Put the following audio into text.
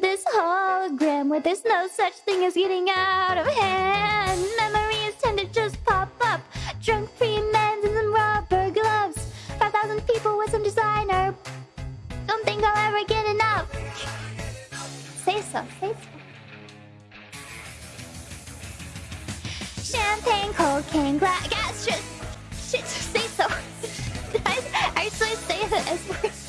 This hologram where there's no such thing as getting out of hand. Memories tend to just pop up. Drunk free men in some rubber gloves. 5,000 people with some designer. Don't think I'll ever get enough. Say so, say so. Champagne, cocaine, glass, gas, shit. Shit, say so. I actually say that as. word.